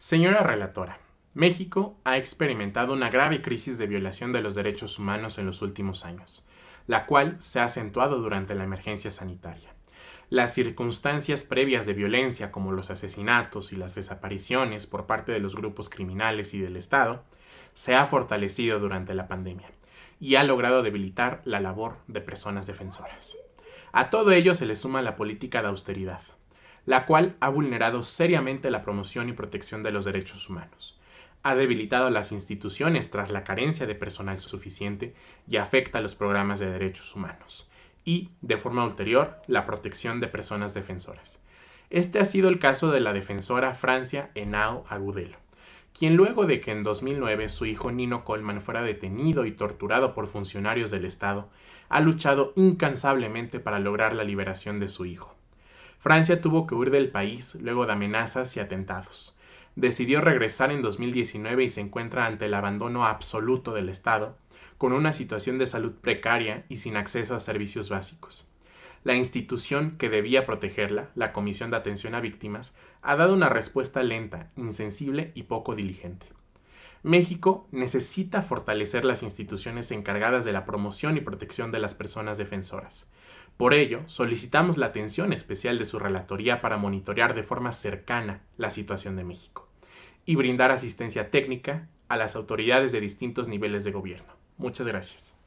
Señora relatora, México ha experimentado una grave crisis de violación de los derechos humanos en los últimos años, la cual se ha acentuado durante la emergencia sanitaria. Las circunstancias previas de violencia como los asesinatos y las desapariciones por parte de los grupos criminales y del Estado se ha fortalecido durante la pandemia y ha logrado debilitar la labor de personas defensoras. A todo ello se le suma la política de austeridad, la cual ha vulnerado seriamente la promoción y protección de los derechos humanos. Ha debilitado las instituciones tras la carencia de personal suficiente y afecta los programas de derechos humanos. Y, de forma ulterior, la protección de personas defensoras. Este ha sido el caso de la defensora Francia Henao Agudelo, quien luego de que en 2009 su hijo Nino Coleman fuera detenido y torturado por funcionarios del Estado, ha luchado incansablemente para lograr la liberación de su hijo. Francia tuvo que huir del país luego de amenazas y atentados. Decidió regresar en 2019 y se encuentra ante el abandono absoluto del Estado, con una situación de salud precaria y sin acceso a servicios básicos. La institución que debía protegerla, la Comisión de Atención a Víctimas, ha dado una respuesta lenta, insensible y poco diligente. México necesita fortalecer las instituciones encargadas de la promoción y protección de las personas defensoras. Por ello, solicitamos la atención especial de su relatoría para monitorear de forma cercana la situación de México y brindar asistencia técnica a las autoridades de distintos niveles de gobierno. Muchas gracias.